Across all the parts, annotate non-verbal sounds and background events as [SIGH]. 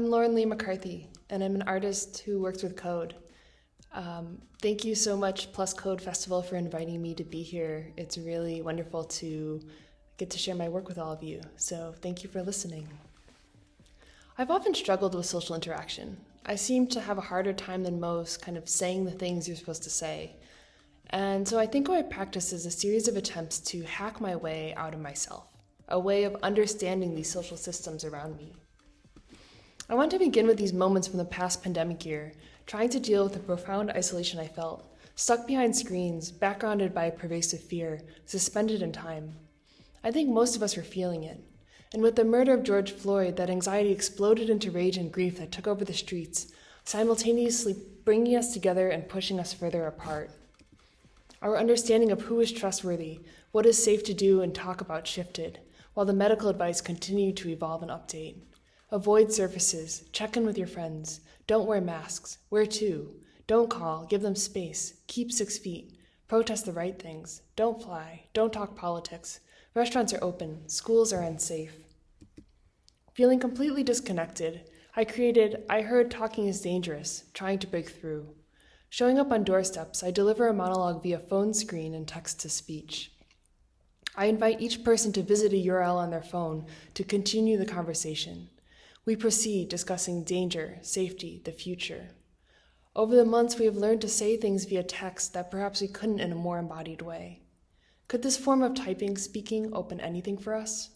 I'm Lauren Lee McCarthy, and I'm an artist who works with code. Um, thank you so much, Plus Code Festival, for inviting me to be here. It's really wonderful to get to share my work with all of you, so thank you for listening. I've often struggled with social interaction. I seem to have a harder time than most kind of saying the things you're supposed to say. And so I think what I practice is a series of attempts to hack my way out of myself, a way of understanding these social systems around me. I want to begin with these moments from the past pandemic year, trying to deal with the profound isolation I felt, stuck behind screens, backgrounded by pervasive fear, suspended in time. I think most of us were feeling it. And with the murder of George Floyd, that anxiety exploded into rage and grief that took over the streets, simultaneously bringing us together and pushing us further apart. Our understanding of who is trustworthy, what is safe to do and talk about shifted, while the medical advice continued to evolve and update. Avoid surfaces, check in with your friends, don't wear masks, wear two, don't call, give them space, keep six feet, protest the right things, don't fly, don't talk politics, restaurants are open, schools are unsafe. Feeling completely disconnected, I created I Heard Talking is Dangerous, trying to break through. Showing up on doorsteps, I deliver a monologue via phone screen and text to speech. I invite each person to visit a URL on their phone to continue the conversation. We proceed discussing danger, safety, the future. Over the months, we have learned to say things via text that perhaps we couldn't in a more embodied way. Could this form of typing, speaking, open anything for us?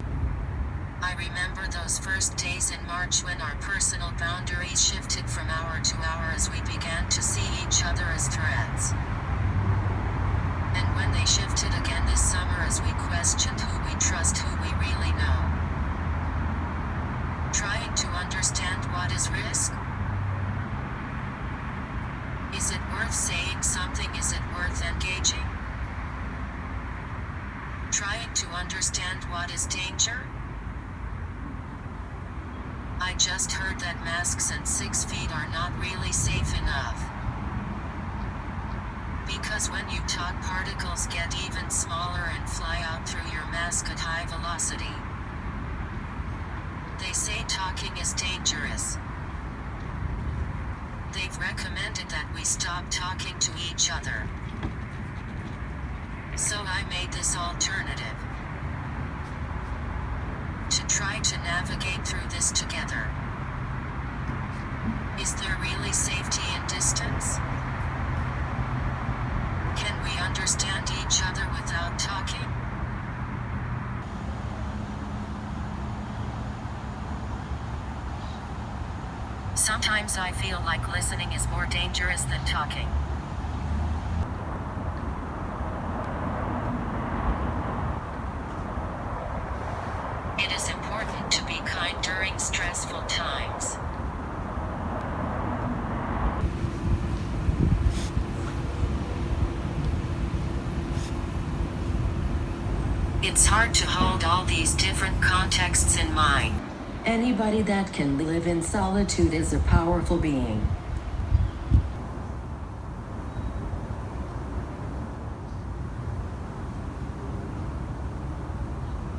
I remember those first days in March when our personal boundaries shifted from hour to hour as we began to see each other as threats. And when they shifted again this summer as we questioned who we trust, who we really know. Trying to understand what is risk? Is it worth saying something? Is it worth engaging? Trying to understand what is danger? I just heard that masks and six feet are not really safe enough. Because when you talk particles get even smaller and fly out through your mask at high velocity. They say talking is dangerous. They've recommended that we stop talking to each other. So I made this alternative. To try to navigate through this together. Is there really safety in distance? Understand each other without talking? Sometimes I feel like listening is more dangerous than talking. It is important to be kind during stressful times. It's hard to hold all these different contexts in mind. Anybody that can live in solitude is a powerful being.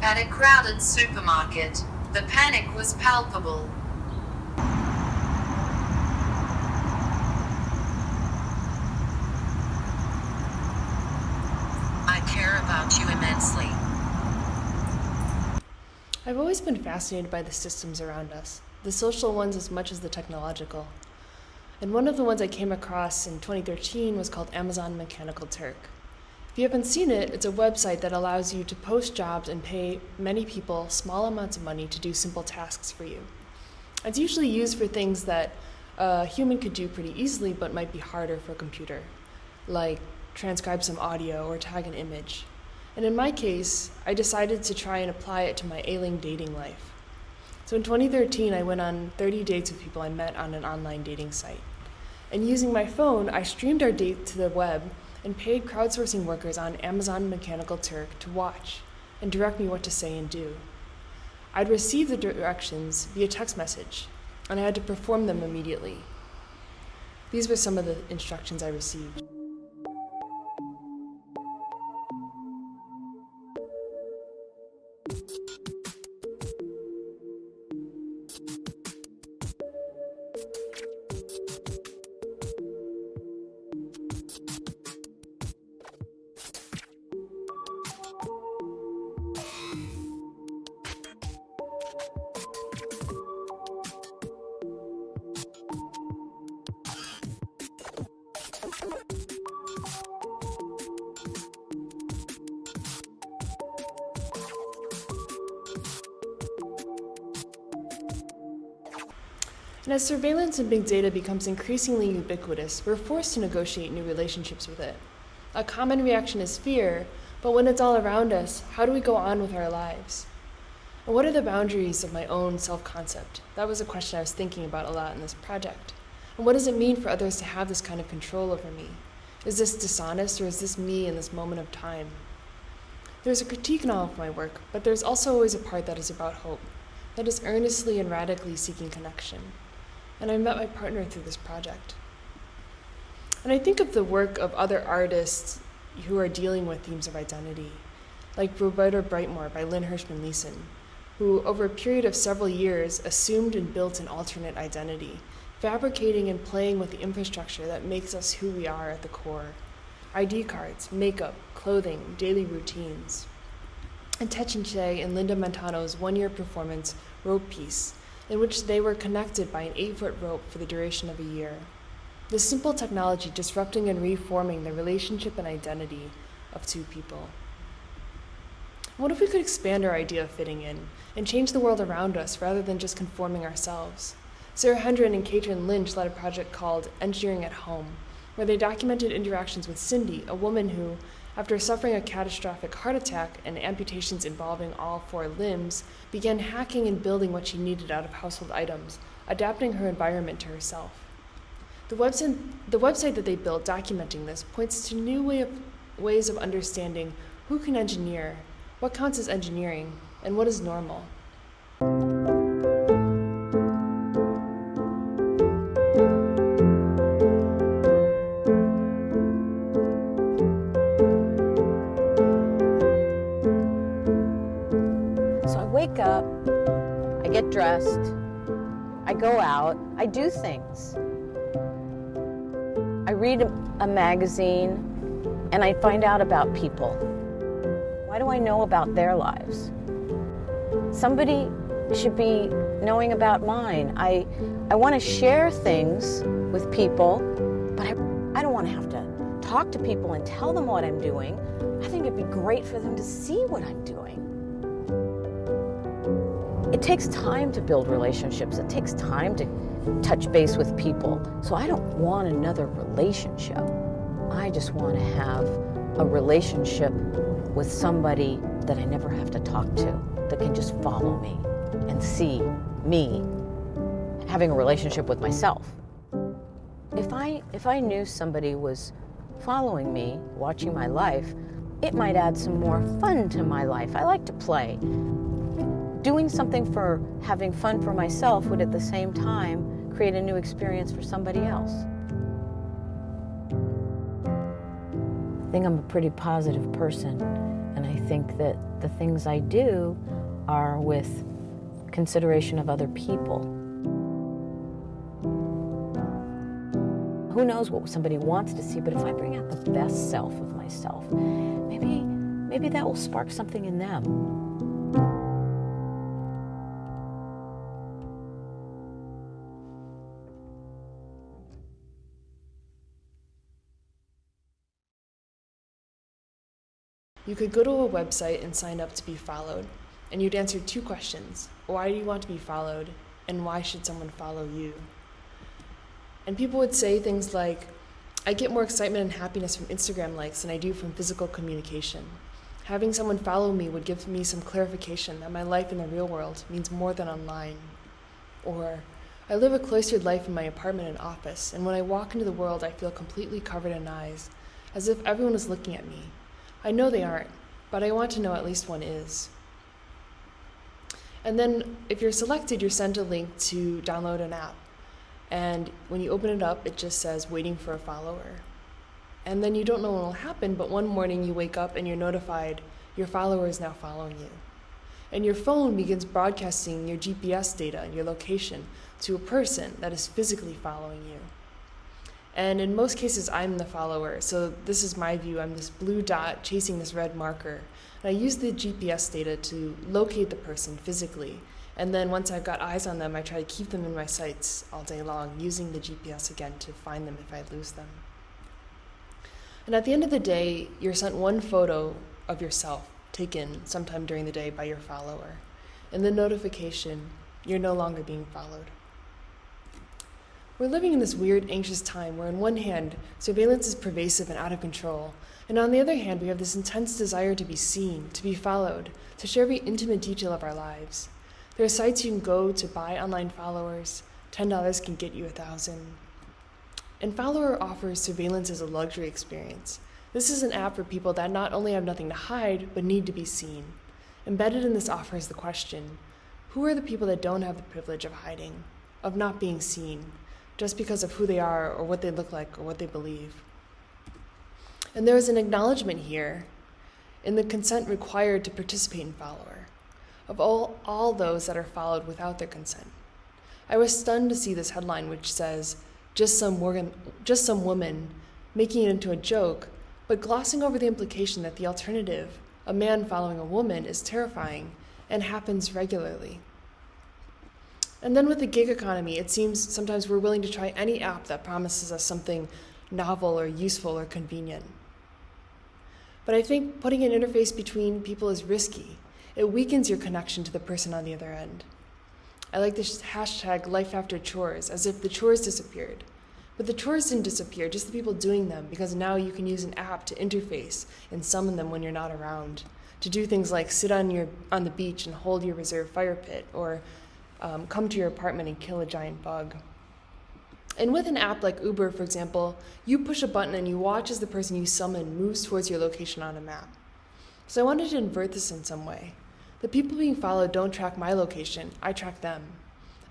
At a crowded supermarket, the panic was palpable. I care about you immensely. I've always been fascinated by the systems around us, the social ones as much as the technological. And one of the ones I came across in 2013 was called Amazon Mechanical Turk. If you haven't seen it, it's a website that allows you to post jobs and pay many people small amounts of money to do simple tasks for you. It's usually used for things that a human could do pretty easily but might be harder for a computer, like transcribe some audio or tag an image. And in my case, I decided to try and apply it to my ailing dating life. So in 2013, I went on 30 dates with people I met on an online dating site. And using my phone, I streamed our date to the web and paid crowdsourcing workers on Amazon Mechanical Turk to watch and direct me what to say and do. I'd receive the directions via text message, and I had to perform them immediately. These were some of the instructions I received. As surveillance and big data becomes increasingly ubiquitous, we're forced to negotiate new relationships with it. A common reaction is fear, but when it's all around us, how do we go on with our lives? And what are the boundaries of my own self concept? That was a question I was thinking about a lot in this project. And what does it mean for others to have this kind of control over me? Is this dishonest or is this me in this moment of time? There's a critique in all of my work, but there's also always a part that is about hope, that is earnestly and radically seeking connection. And I met my partner through this project. And I think of the work of other artists who are dealing with themes of identity, like Roberta Breitmore by Lynn Hershman Leeson, who, over a period of several years, assumed and built an alternate identity, fabricating and playing with the infrastructure that makes us who we are at the core ID cards, makeup, clothing, daily routines. And Tehching Hsieh and Linda Montano's one year performance, Rope Piece, in which they were connected by an eight foot rope for the duration of a year. This simple technology disrupting and reforming the relationship and identity of two people. What if we could expand our idea of fitting in and change the world around us rather than just conforming ourselves? Sarah Hendren and Caitrin Lynch led a project called Engineering at Home, where they documented interactions with Cindy, a woman who, after suffering a catastrophic heart attack and amputations involving all four limbs, began hacking and building what she needed out of household items, adapting her environment to herself. The website, the website that they built documenting this points to new way of, ways of understanding who can engineer what counts as engineering, and what is normal? Go out, I do things. I read a, magazine and I find out about people. Why do I know about their lives? Somebody should be knowing about mine. I, I want to share things with people, but I, I don't want to have to talk to people and tell them what I'm doing. I think it'd be great for them to see what I'm doing. It takes time to build relationships, it takes time to touch base with people. So I don't want another relationship. I just want to have a relationship with somebody that I never have to talk to, that can just follow me and see me having a relationship with myself. If I, if I knew somebody was following me, watching my life, it might add some more fun to my life. I like to play. Doing something for having fun for myself would at the same time create a new experience for somebody else. I think I'm a pretty positive person, and I think that the things I do are with consideration of other people. Who knows what somebody wants to see, but if I bring out the best self of myself, maybe maybe that will spark something in them. You could go to a website and sign up to be followed, and you'd answer two questions Why do you want to be followed? And why should someone follow you? And people would say things like, I get more excitement and happiness from Instagram likes than I do from physical communication. Having someone follow me would give me some clarification that my life in the real world means more than online. Or, I live a cloistered life in my apartment and office, and when I walk into the world, I feel completely covered in eyes, as if everyone is looking at me. I know they aren't, but I want to know at least one is. And then, if you're selected, you're sent a link to download an app. And when you open it up, it just says waiting for a follower. And then you don't know what will happen, but one morning you wake up and you're notified your follower is now following you. And your phone begins broadcasting your GPS data and your location to a person that is physically following you. And in most cases, I'm the follower. So this is my view. I'm this blue dot chasing this red marker. And I use the GPS data to locate the person physically. And then once I've got eyes on them, I try to keep them in my sights all day long, using the GPS again to find them if I lose them. And at the end of the day, you're sent one photo of yourself taken sometime during the day by your follower. And the notification, you're no longer being followed. We're living in this weird, anxious time where, on one hand, surveillance is pervasive and out of control, and on the other hand, we have this intense desire to be seen, to be followed, to share every intimate detail of our lives. There are sites you can go to buy online followers. $10 can get you a thousand. And Follower offers surveillance as a luxury experience. This is an app for people that not only have nothing to hide, but need to be seen. Embedded in this offer is the question Who are the people that don't have the privilege of hiding, of not being seen? Just because of who they are or what they look like or what they believe. And there is an acknowledgement here in the consent required to participate in follower of all, all those that are followed without their consent. I was stunned to see this headline which says, just some, Morgan, just some woman making it into a joke, but glossing over the implication that the alternative, a man following a woman, is terrifying and happens regularly. And then with the gig economy, it seems sometimes we're willing to try any app that promises us something novel or useful or convenient. But I think putting an interface between people is risky. It weakens your connection to the person on the other end. I like this hashtag life after chores, as if the chores disappeared. But the chores didn't disappear, just the people doing them, because now you can use an app to interface and summon them when you're not around. To do things like sit on your on the beach and hold your reserve fire pit, or um, come to your apartment and kill a giant bug. And with an app like Uber, for example, you push a button and you watch as the person you summon moves towards your location on a map. So I wanted to invert this in some way. The people being followed don't track my location, I track them.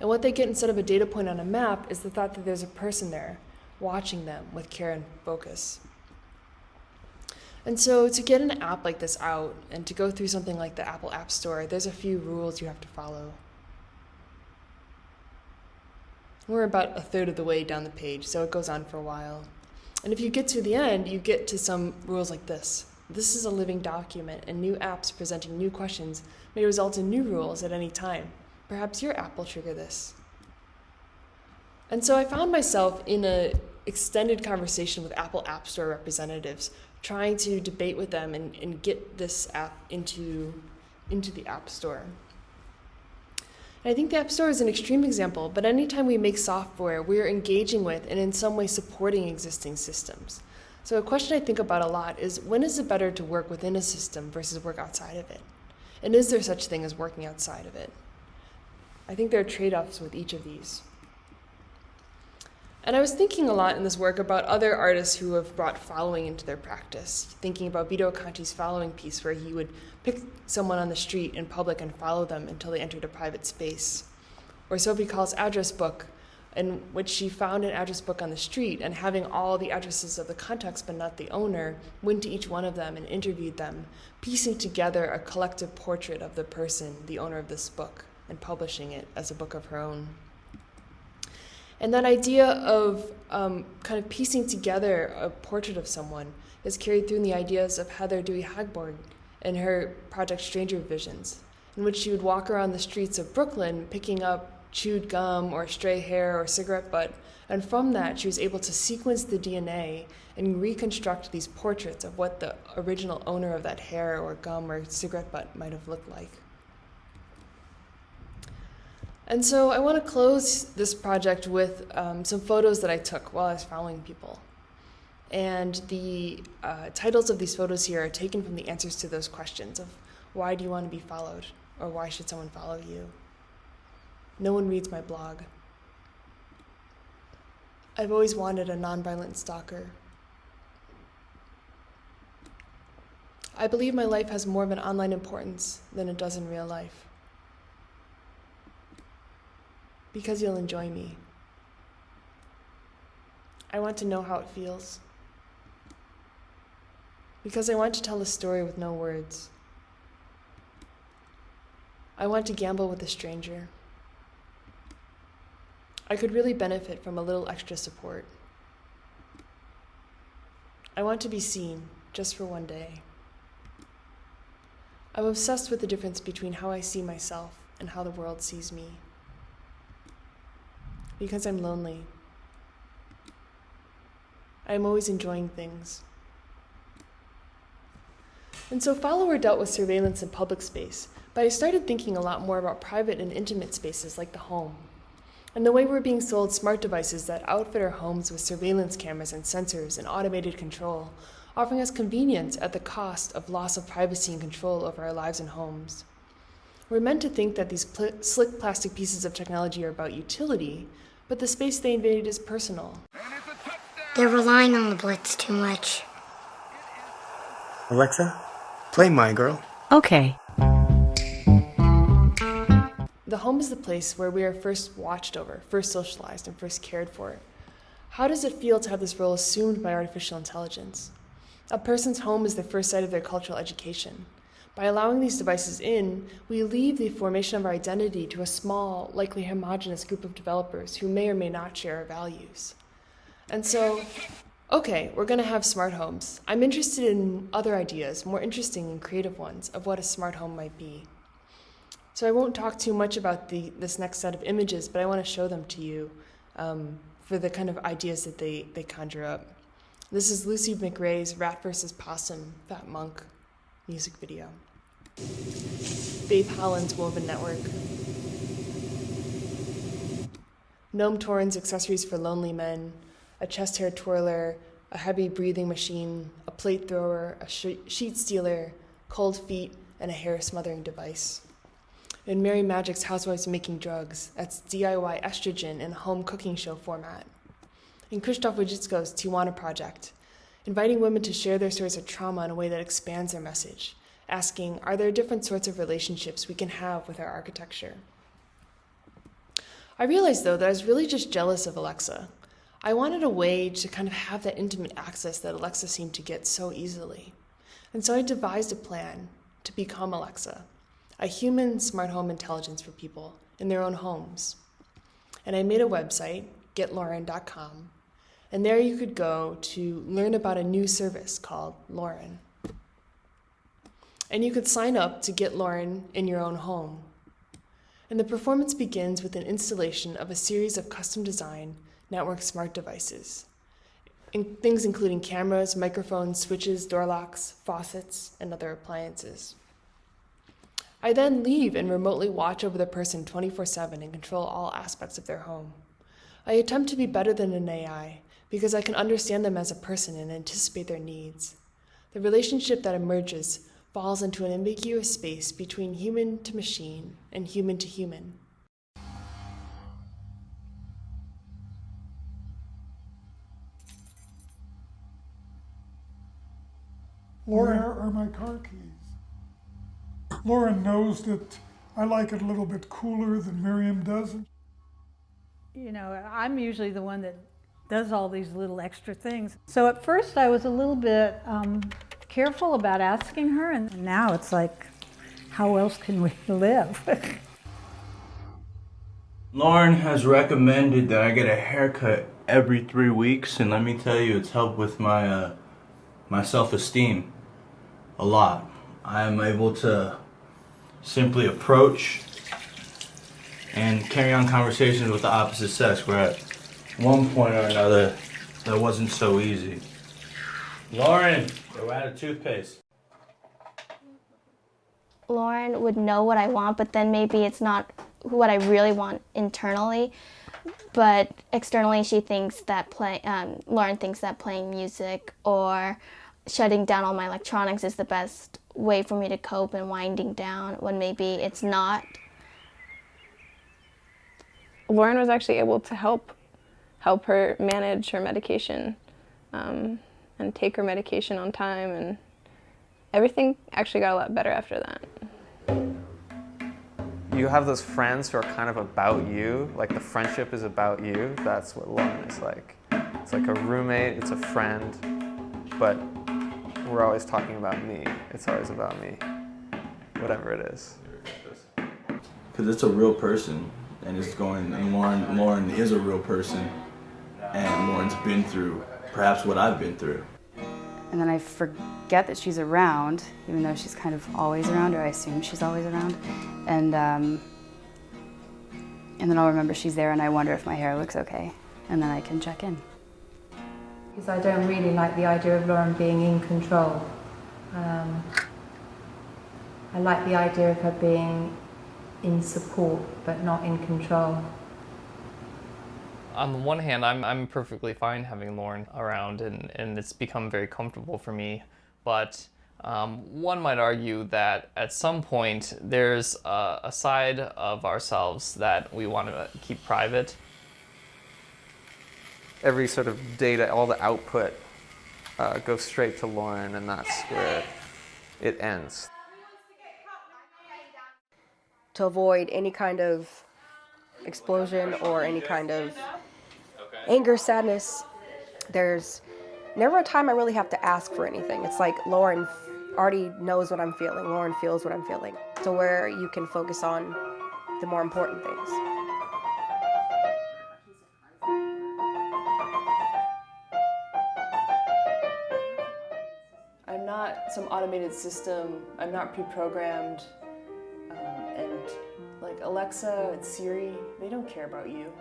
And what they get instead of a data point on a map is the thought that there's a person there watching them with care and focus. And so to get an app like this out and to go through something like the Apple App Store, there's a few rules you have to follow. We're about a third of the way down the page, so it goes on for a while. And if you get to the end, you get to some rules like this. This is a living document, and new apps presenting new questions may result in new rules at any time. Perhaps your app will trigger this. And so I found myself in an extended conversation with Apple App Store representatives, trying to debate with them and, and get this app into, into the App Store. And I think the App Store is an extreme example, but anytime we make software, we're engaging with and in some way supporting existing systems. So a question I think about a lot is when is it better to work within a system versus work outside of it? And is there such thing as working outside of it? I think there are trade-offs with each of these. And I was thinking a lot in this work about other artists who have brought following into their practice, thinking about Vito Acconci's following piece, where he would pick someone on the street in public and follow them until they entered a private space. Or Sophie Calle's address book, in which she found an address book on the street and having all the addresses of the contacts but not the owner, went to each one of them and interviewed them, piecing together a collective portrait of the person, the owner of this book, and publishing it as a book of her own. And that idea of um, kind of piecing together a portrait of someone is carried through in the ideas of Heather Dewey Hagborg in her project Stranger Visions, in which she would walk around the streets of Brooklyn picking up chewed gum or stray hair or cigarette butt, and from that she was able to sequence the DNA and reconstruct these portraits of what the original owner of that hair or gum or cigarette butt might have looked like. And so I want to close this project with um, some photos that I took while I was following people. And the uh, titles of these photos here are taken from the answers to those questions of why do you want to be followed or why should someone follow you? No one reads my blog. I've always wanted a nonviolent stalker. I believe my life has more of an online importance than it does in real life because you'll enjoy me. I want to know how it feels. Because I want to tell a story with no words. I want to gamble with a stranger. I could really benefit from a little extra support. I want to be seen just for one day. I'm obsessed with the difference between how I see myself and how the world sees me because I'm lonely. I'm always enjoying things. And so Follower dealt with surveillance in public space, but I started thinking a lot more about private and intimate spaces like the home. and the way we're being sold smart devices that outfit our homes with surveillance cameras and sensors and automated control, offering us convenience at the cost of loss of privacy and control over our lives and homes. We're meant to think that these pl- slick plastic pieces of technology are about utility, but the space they invade is personal. They're relying on the Blitz too much. Alexa, play My Girl. Okay. The home is the place where we are first watched over, first socialized, and first cared for. How does it feel to have this role assumed by artificial intelligence? A person's home is the first site of their cultural education. By allowing these devices in, we leave the formation of our identity to a small, likely homogenous group of developers who may or may not share our values. And so, okay, we're going to have smart homes. I'm interested in other ideas, more interesting and creative ones, of what a smart home might be. So I won't talk too much about the, this next set of images, but I want to show them to you um, for the kind of ideas that they, they conjure up. This is Lucy McRae's Rat vs. Possum, Fat Monk music video. Faith Holland's Woven Network. Noam Toran's Accessories for Lonely Men, a chest hair twirler, a heavy breathing machine, a plate thrower, a sh- sheet stealer, cold feet, and a hair smothering device. In Mary Maggic's Housewives Making Drugs, that's DIY estrogen in a home cooking show format. In Krzysztof Wodiczko's Tijuana Project, inviting women to share their stories of trauma in a way that expands their message, asking, are there different sorts of relationships we can have with our architecture? I realized, though, that I was really just jealous of Alexa. I wanted a way to kind of have that intimate access that Alexa seemed to get so easily. And so I devised a plan to become Alexa, a human smart home intelligence for people in their own homes. And I made a website, getlauren.com, and there you could go to learn about a new service called Lauren. And you could sign up to get Lauren in your own home. And the performance begins with an installation of a series of custom design network smart devices. In things including cameras, microphones, switches, door locks, faucets, and other appliances. I then leave and remotely watch over the person 24 7 and control all aspects of their home. I attempt to be better than an AI because I can understand them as a person and anticipate their needs. The relationship that emerges falls into an ambiguous space between human to machine and human to human. Where are my car keys? Lauren knows that I like it a little bit cooler than Miriam does. You know, I'm usually the one that does all these little extra things. So at first I was a little bit um, careful about asking her, and now it's like, how else can we [LAUGHS] live? Lauren has recommended that I get a haircut every three weeks, and let me tell you, it's helped with my uh, my self-esteem a lot. I am able to simply approach and carry on conversations with the opposite sex, where at one point or another, that wasn't so easy. Lauren, we're out of toothpaste. Lauren would know what I want, but then maybe it's not what I really want internally. But externally, she thinks that play. Um, Lauren thinks that playing music or shutting down all my electronics is the best way for me to cope and winding down when maybe it's not. Lauren was actually able to help help her manage her medication um, and take her medication on time and everything actually got a lot better after that. You have those friends who are kind of about you, like the friendship is about you. That's what Lauren is like. It's like a roommate, it's a friend, but we're always talking about me. It's always about me, whatever it is. Because it's a real person, and it's going, and Lauren, Lauren is a real person, and Lauren's been through perhaps what I've been through. And then I forget that she's around, even though she's kind of always around, or I assume she's always around. And, um, and then I'll remember she's there and I wonder if my hair looks okay. And then I can check in. Because I don't really like the idea of Lauren being in control. Um, I like the idea of her being in support but not in control. on the one hand, I'm, I'm perfectly fine having Lauren around and, and it's become very comfortable for me. But um, one might argue that at some point there's a, a side of ourselves that we want to keep private. Every sort of data, all the output uh, goes straight to Lauren and that's where it ends. To avoid any kind of explosion or any kind of anger, sadness, there's never a time I really have to ask for anything. It's like Lauren already knows what I'm feeling. Lauren feels what I'm feeling. So where you can focus on the more important things. Some automated system. I'm not pre-programmed. Um, and like Alexa and Siri, they don't care about you.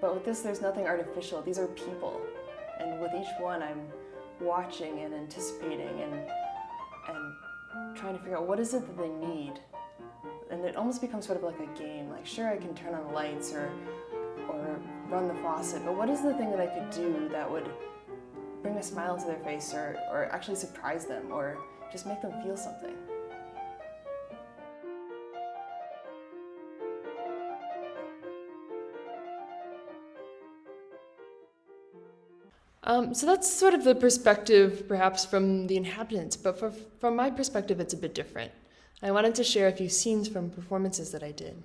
But with this, there's nothing artificial. These are people. And with each one, I'm watching and anticipating and, and trying to figure out what is it that they need. And it almost becomes sort of like a game. Like, sure, I can turn on the lights or, or run the faucet, but what is the thing that I could do that would bring a smile to their face or, or actually surprise them or just make them feel something? Um, so that's sort of the perspective, perhaps, from the inhabitants, but for, from my perspective, it's a bit different. I wanted to share a few scenes from performances that I did.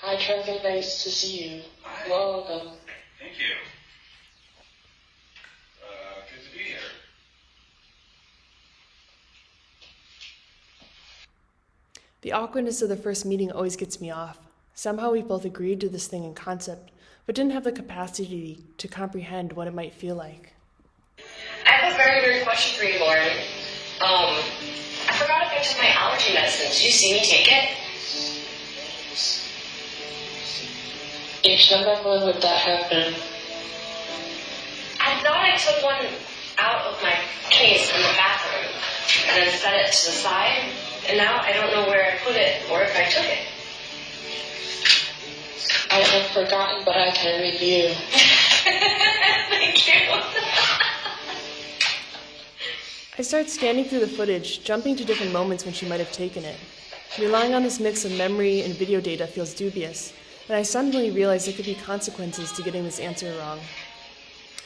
Hi, Trevor. Nice to see you. Welcome. Thank you. Uh, good to be here. The awkwardness of the first meeting always gets me off. Somehow we both agreed to this thing in concept, but didn't have the capacity to comprehend what it might feel like. I have a very weird question for you, Lauren. Um, I forgot if I took my allergy medicine. Did you see me take it? Each number when would that happen? I thought I took one out of my case in the bathroom and then set it to the side, and now I don't know where I put it or if I took it. I have forgotten, but I can review. [LAUGHS] Thank you. I start scanning through the footage, jumping to different moments when she might have taken it. Relying on this mix of memory and video data feels dubious, and I suddenly realized there could be consequences to getting this answer wrong.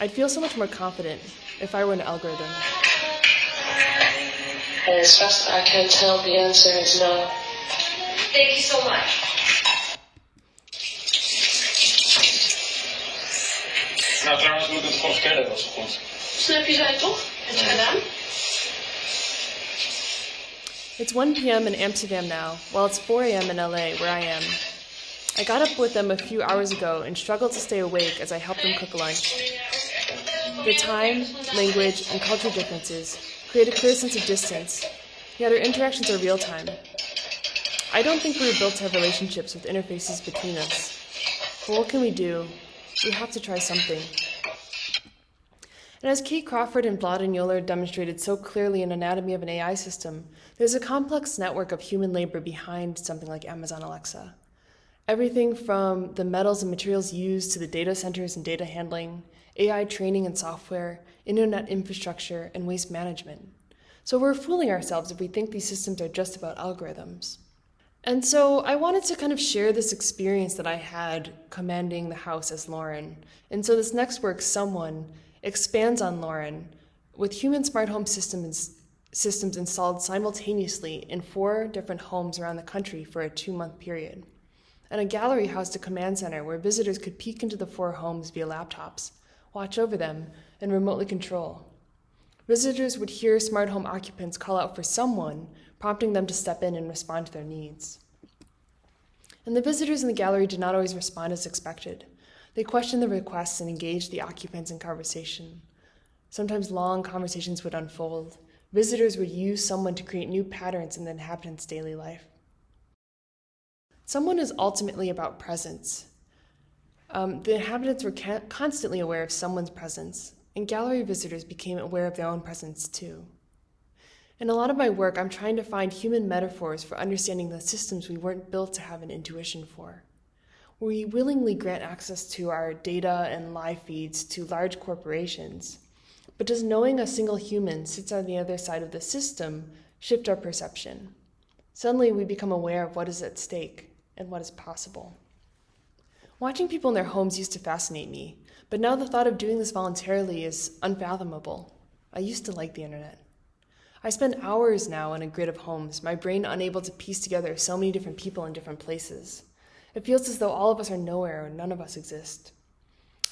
I'd feel so much more confident if I were an algorithm. And as best I can tell, the answer is no. Thank you so much. Nou, trouwens moet ik het gewoon verkennen, dat is goed. Snap je zij toch? Heb je gedaan? It's 1 p.m. in Amsterdam now, while it's 4 a.m. in LA, where I am. I got up with them a few hours ago and struggled to stay awake as I helped them cook lunch. Their time, language, and culture differences create a clear sense of distance, yet our interactions are real time. I don't think we were built to have relationships with interfaces between us. But what can we do? We have to try something. And as Kate Crawford and and Joler demonstrated so clearly in Anatomy of an AI System, there's a complex network of human labor behind something like Amazon Alexa. Everything from the metals and materials used to the data centers and data handling, AI training and software, internet infrastructure, and waste management. So we're fooling ourselves if we think these systems are just about algorithms. And so I wanted to kind of share this experience that I had commanding the house as Lauren. And so this next work, Someone, expands on Lauren with human smart home systems, systems installed simultaneously in four different homes around the country for a two month period. And a gallery housed a command center where visitors could peek into the four homes via laptops, watch over them, and remotely control. Visitors would hear smart home occupants call out for someone, prompting them to step in and respond to their needs. And the visitors in the gallery did not always respond as expected. They questioned the requests and engaged the occupants in conversation. Sometimes long conversations would unfold. Visitors would use someone to create new patterns in the inhabitants' daily life. Someone is ultimately about presence. Um, the inhabitants were ca- constantly aware of someone's presence, and gallery visitors became aware of their own presence too. In a lot of my work, I'm trying to find human metaphors for understanding the systems we weren't built to have an intuition for. We willingly grant access to our data and live feeds to large corporations, but does knowing a single human sits on the other side of the system shift our perception? Suddenly, we become aware of what is at stake and what is possible. Watching people in their homes used to fascinate me, but now the thought of doing this voluntarily is unfathomable. I used to like the internet. I spend hours now in a grid of homes, my brain unable to piece together so many different people in different places. It feels as though all of us are nowhere and none of us exist.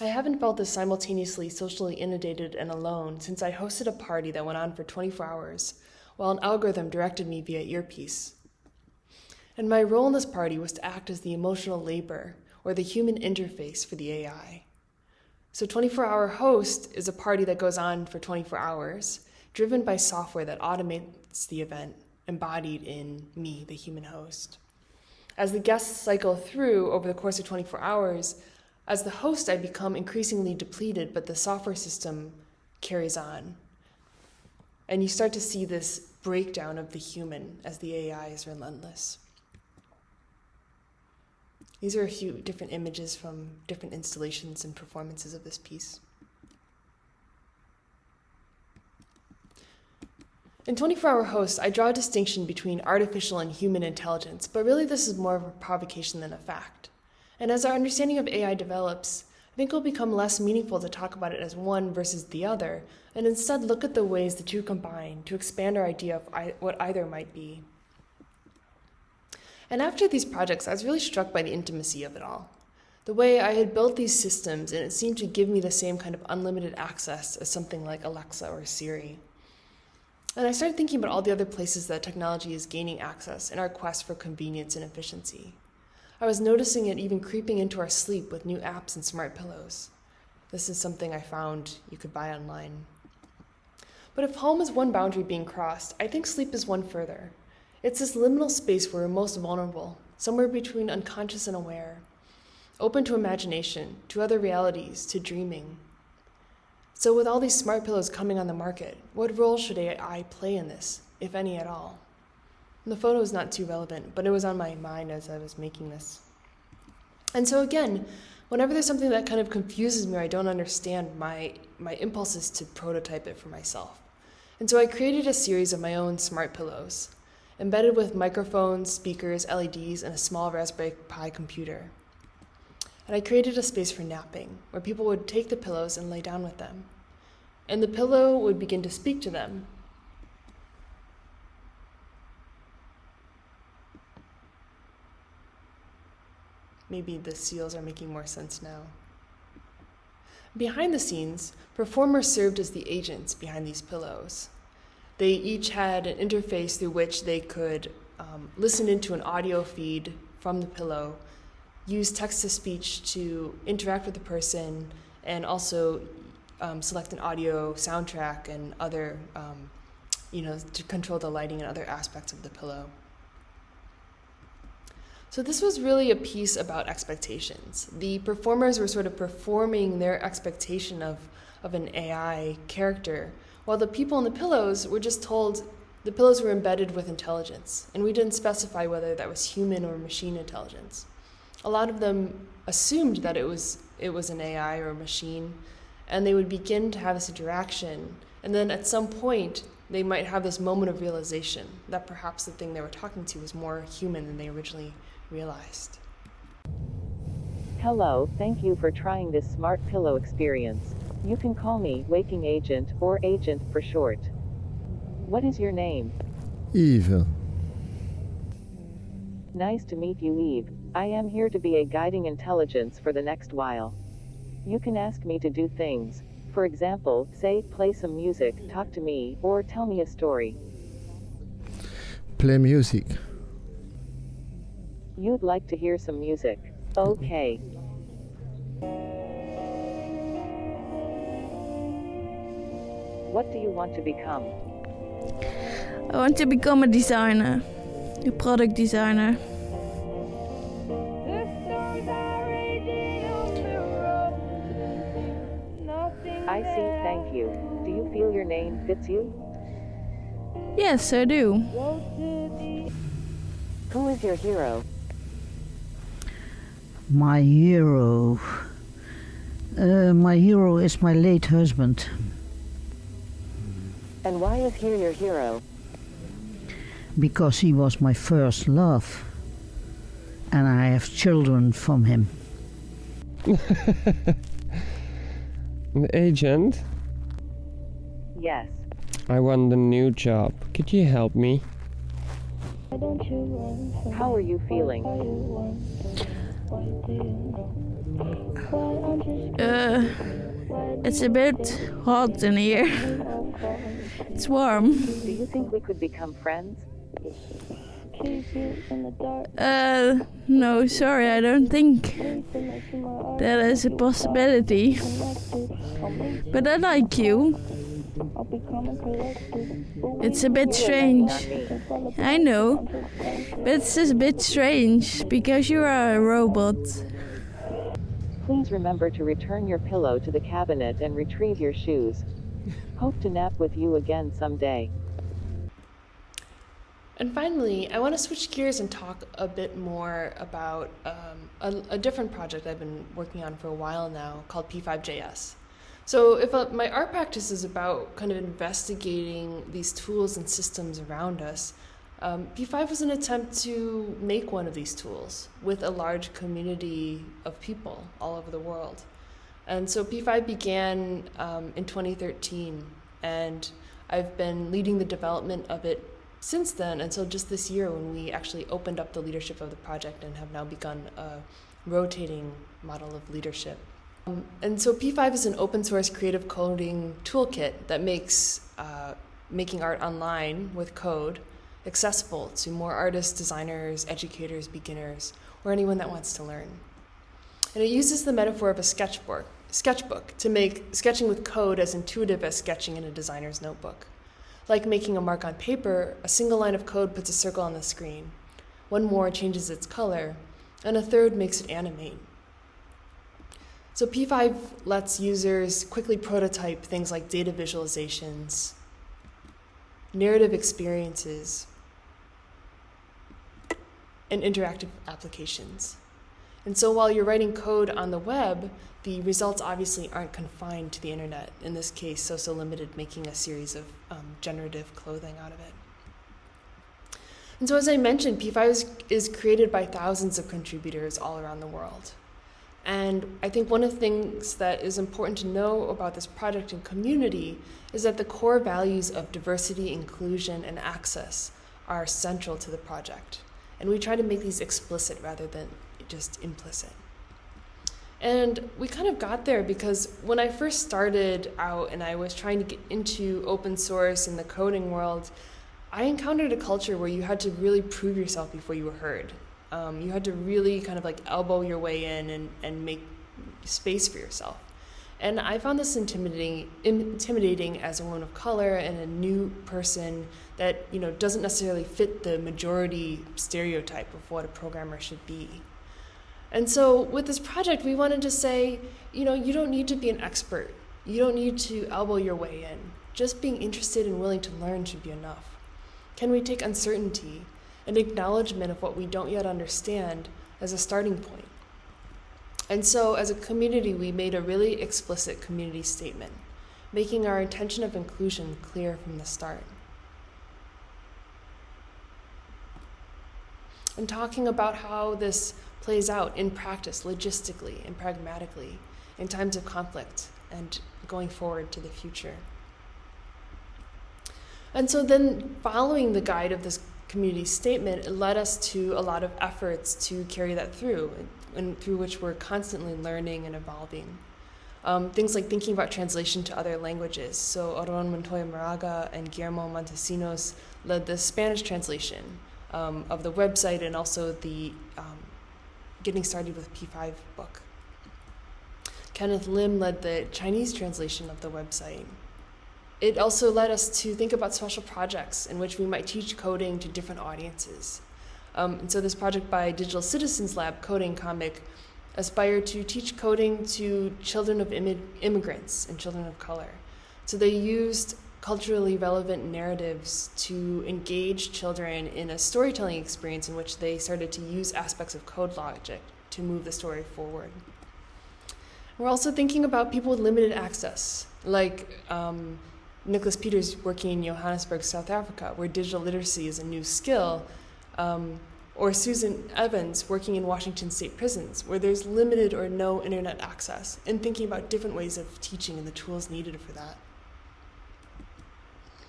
I haven't felt this simultaneously socially inundated and alone since I hosted a party that went on for 24 hours, while an algorithm directed me via earpiece. And my role in this party was to act as the emotional labor or the human interface for the AI. So, 24 Hour Host is a party that goes on for 24 hours, driven by software that automates the event, embodied in me, the human host. As the guests cycle through over the course of 24 hours, as the host, I become increasingly depleted, but the software system carries on. And you start to see this breakdown of the human as the AI is relentless. These are a few different images from different installations and performances of this piece. In 24 Hour Host, I draw a distinction between artificial and human intelligence, but really this is more of a provocation than a fact. And as our understanding of AI develops, I think it will become less meaningful to talk about it as one versus the other, and instead look at the ways the two combine to expand our idea of what either might be. And after these projects, I was really struck by the intimacy of it all. The way I had built these systems, and it seemed to give me the same kind of unlimited access as something like Alexa or Siri. And I started thinking about all the other places that technology is gaining access in our quest for convenience and efficiency. I was noticing it even creeping into our sleep with new apps and smart pillows. This is something I found you could buy online. But if home is one boundary being crossed, I think sleep is one further. It's this liminal space where we're most vulnerable, somewhere between unconscious and aware, open to imagination, to other realities, to dreaming. So, with all these smart pillows coming on the market, what role should AI play in this, if any at all? The photo is not too relevant, but it was on my mind as I was making this. And so, again, whenever there's something that kind of confuses me or I don't understand, my, my impulse is to prototype it for myself. And so I created a series of my own smart pillows, embedded with microphones, speakers, LEDs, and a small Raspberry Pi computer. And I created a space for napping, where people would take the pillows and lay down with them. And the pillow would begin to speak to them. Maybe the seals are making more sense now. Behind the scenes, performers served as the agents behind these pillows. They each had an interface through which they could um, listen into an audio feed from the pillow, use text to speech to interact with the person, and also um, select an audio soundtrack and other, um, you know, to control the lighting and other aspects of the pillow. So, this was really a piece about expectations. The performers were sort of performing their expectation of, of an AI character, while the people in the pillows were just told the pillows were embedded with intelligence, and we didn't specify whether that was human or machine intelligence. A lot of them assumed that it was, it was an AI or a machine, and they would begin to have this interaction, and then at some point, they might have this moment of realization that perhaps the thing they were talking to was more human than they originally realized. Hello, thank you for trying this smart pillow experience. You can call me Waking Agent or Agent for short. What is your name? Eve. Nice to meet you, Eve. I am here to be a guiding intelligence for the next while. You can ask me to do things. For example, say, play some music, talk to me, or tell me a story. Play music. You'd like to hear some music. Okay. What do you want to become? I want to become a designer, a product designer. I see, thank you. Do you feel your name fits you? Yes, I do. Who is your hero? My hero. Uh, my hero is my late husband. And why is he your hero? because he was my first love and I have children from him. [LAUGHS] The agent, Yes. I want a new job. Could you help me? How are you feeling? Uh, it's a bit hot in here. It's warm. Do you think we could become friends? Uh, no, sorry, I don't think that is a possibility. But I like you. It's a bit strange. I know, but it's just a bit strange because you are a robot. Please remember to return your pillow to the cabinet and retrieve your shoes. Hope to nap with you again someday. And finally, I want to switch gears and talk a bit more about um, a, a, different project I've been working on for a while now called P5JS. So, if uh, my art practice is about kind of investigating these tools and systems around us, um, P5 was an attempt to make one of these tools with a large community of people all over the world. And so P5 began um, in 2013, and I've been leading the development of it since then until just this year when we actually opened up the leadership of the project and have now begun a rotating model of leadership. Um, and so P5 is an open source creative coding toolkit that makes uh, making art online with code accessible to more artists, designers, educators, beginners, or anyone that wants to learn. And it uses the metaphor of a sketchbook, sketchbook to make sketching with code as intuitive as sketching in a designer's notebook. Like making a mark on paper, a single line of code puts a circle on the screen. One more changes its color, and a third makes it animate. So P5 lets users quickly prototype things like data visualizations, narrative experiences, and interactive applications. And so while you're writing code on the web, the results obviously aren't confined to the internet. In this case, So So Limited making a series of um, generative clothing out of it. And so as I mentioned, P5 is, is created by thousands of contributors all around the world. And I think one of the things that is important to know about this project and community is that the core values of diversity, inclusion, and access are central to the project. And we try to make these explicit rather than just implicit. And we kind of got there because when I first started out and I was trying to get into open source in the coding world, I encountered a culture where you had to really prove yourself before you were heard. Um, you had to really kind of like elbow your way in and, and make space for yourself. And I found this intimidating, intimidating as a woman of color and a new person that you know doesn't necessarily fit the majority stereotype of what a programmer should be. And so with this project, we wanted to say, you know, you don't need to be an expert. You don't need to elbow your way in. Just being interested and willing to learn should be enough. Can we take uncertainty and acknowledgement of what we don't yet understand as a starting point? And so as a community, we made a really explicit community statement, making our intention of inclusion clear from the start. And talking about how this plays out in practice, logistically and pragmatically, in times of conflict and going forward to the future. And so then, following the guide of this community statement, it led us to a lot of efforts to carry that through, and through which we're constantly learning and evolving. Um, things like thinking about translation to other languages. So Aron Montoya Moraga and Guillermo Montecinos led the Spanish translation um, of the website and also the um, Getting Started with P5 book. Kenneth Lim led the Chinese translation of the website. It also led us to think about special projects in which we might teach coding to different audiences. Um, and so this project by Digital Citizens Lab, Coding Comic, aspired to teach coding to children of immigrants and children of color. So they used culturally relevant narratives to engage children in a storytelling experience in which they started to use aspects of code logic to move the story forward. We're also thinking about people with limited access, like um, Nicholas Peters working in Johannesburg, South Africa, where digital literacy is a new skill, um, or Susan Evans working in Washington state prisons, where there's limited or no internet access, and thinking about different ways of teaching and the tools needed for that.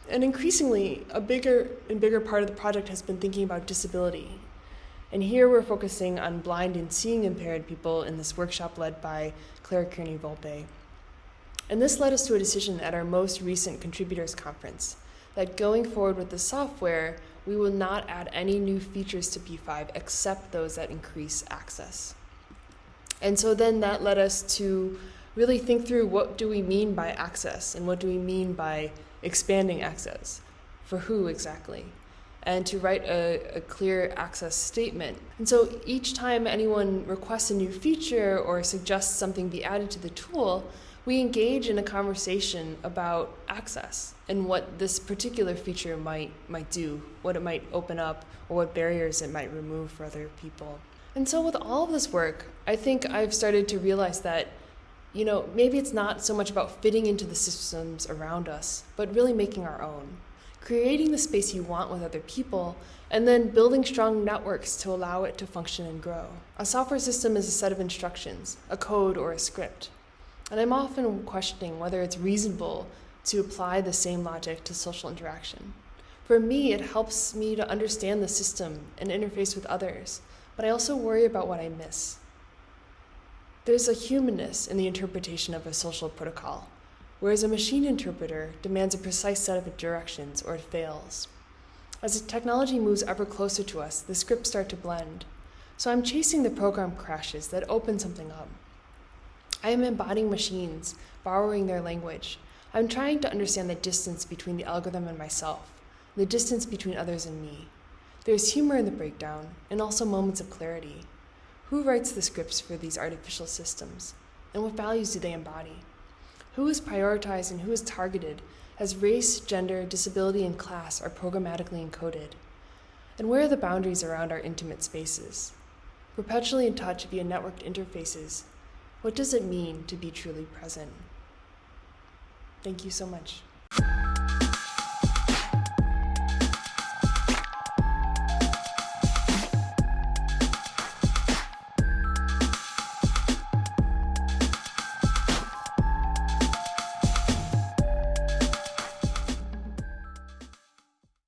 And increasingly, a bigger and bigger part of the project has been thinking about disability. And here we're focusing on blind and seeing impaired people in this workshop led by Claire Kearney Volpe. And this led us to a decision at our most recent contributors conference that going forward with the software, we will not add any new features to P5 except those that increase access. And so then that led us to really think through what do we mean by access and what do we mean by expanding access? For who exactly? And to write a, a, clear access statement. And so each time anyone requests a new feature or suggests something be added to the tool, we engage in a conversation about access and what this particular feature might, might do, what it might open up, or what barriers it might remove for other people. And so, with all of this work, I think I've started to realize that you know, maybe it's not so much about fitting into the systems around us, but really making our own. Creating the space you want with other people, and then building strong networks to allow it to function and grow. A software system is a set of instructions, a code, or a script. And I'm often questioning whether it's reasonable to apply the same logic to social interaction. For me, it helps me to understand the system and interface with others, but I also worry about what I miss. There's a humanness in the interpretation of a social protocol, whereas a machine interpreter demands a precise set of directions or it fails. As technology moves ever closer to us, the scripts start to blend. So I'm chasing the program crashes that open something up. I am embodying machines, borrowing their language. I'm trying to understand the distance between the algorithm and myself, the distance between others and me. There's humor in the breakdown, and also moments of clarity. Who writes the scripts for these artificial systems? And what values do they embody? Who is prioritized and who is targeted as race, gender, disability, and class are programmatically encoded? And where are the boundaries around our intimate spaces? Perpetually in touch via networked interfaces, what does it mean to be truly present? Thank you so much.